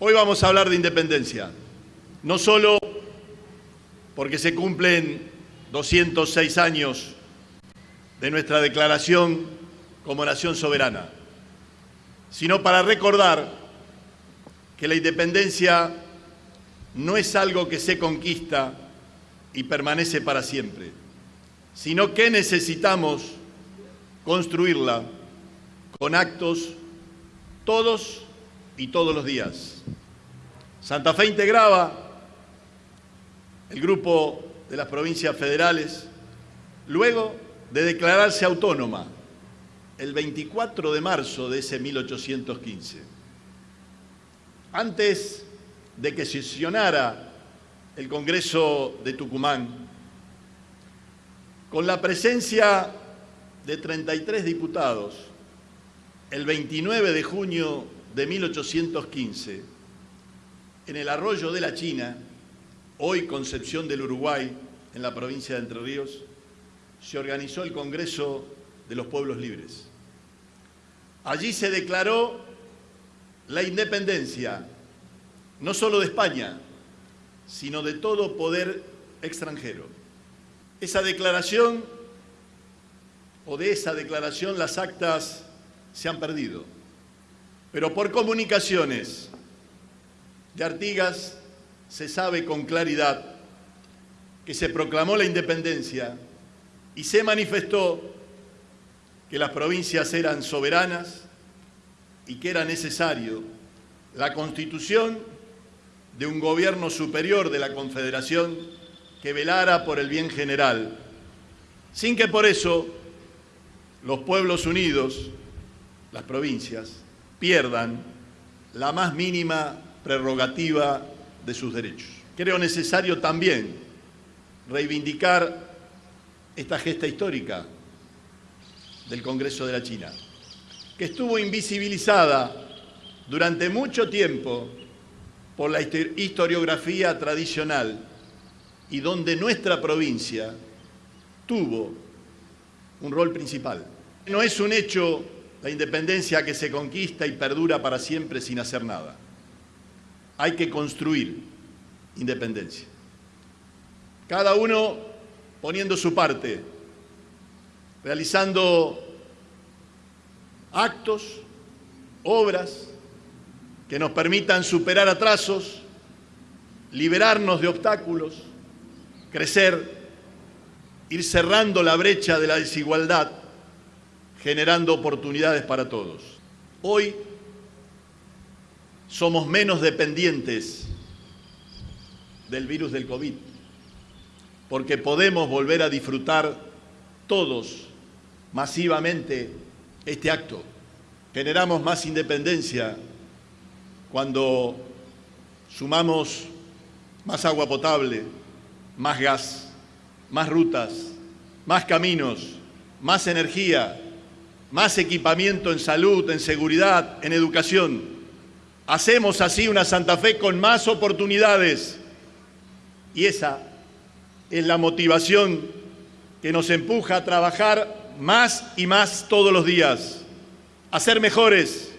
Hoy vamos a hablar de independencia, no solo porque se cumplen 206 años de nuestra declaración como nación soberana, sino para recordar que la independencia no es algo que se conquista y permanece para siempre, sino que necesitamos construirla con actos todos y todos los días. Santa Fe integraba el grupo de las provincias federales luego de declararse autónoma el 24 de marzo de ese 1815. Antes de que sesionara el Congreso de Tucumán, con la presencia de 33 diputados, el 29 de junio de 1815, en el arroyo de la China, hoy Concepción del Uruguay, en la provincia de Entre Ríos, se organizó el Congreso de los Pueblos Libres. Allí se declaró la independencia, no solo de España, sino de todo poder extranjero. Esa declaración, o de esa declaración, las actas se han perdido. Pero por comunicaciones de Artigas se sabe con claridad que se proclamó la independencia y se manifestó que las provincias eran soberanas y que era necesario la constitución de un gobierno superior de la Confederación que velara por el bien general, sin que por eso los pueblos unidos, las provincias, pierdan la más mínima prerrogativa de sus derechos. Creo necesario también reivindicar esta gesta histórica del Congreso de la China, que estuvo invisibilizada durante mucho tiempo por la historiografía tradicional y donde nuestra provincia tuvo un rol principal. No es un hecho la independencia que se conquista y perdura para siempre sin hacer nada. Hay que construir independencia. Cada uno poniendo su parte, realizando actos, obras que nos permitan superar atrasos, liberarnos de obstáculos, crecer, ir cerrando la brecha de la desigualdad generando oportunidades para todos. Hoy somos menos dependientes del virus del COVID, porque podemos volver a disfrutar todos masivamente este acto. Generamos más independencia cuando sumamos más agua potable, más gas, más rutas, más caminos, más energía, más equipamiento en salud, en seguridad, en educación. Hacemos así una Santa Fe con más oportunidades y esa es la motivación que nos empuja a trabajar más y más todos los días, a ser mejores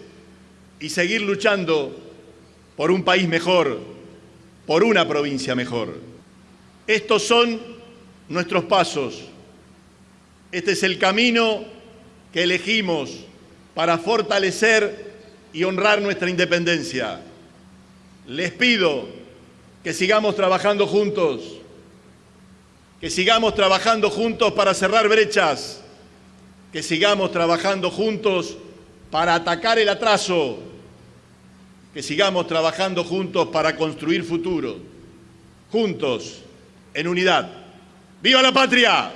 y seguir luchando por un país mejor, por una provincia mejor. Estos son nuestros pasos. Este es el camino que elegimos para fortalecer y honrar nuestra independencia. Les pido que sigamos trabajando juntos, que sigamos trabajando juntos para cerrar brechas, que sigamos trabajando juntos para atacar el atraso, que sigamos trabajando juntos para construir futuro, juntos, en unidad. ¡Viva la patria!